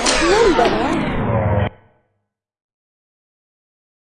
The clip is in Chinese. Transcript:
你又冷了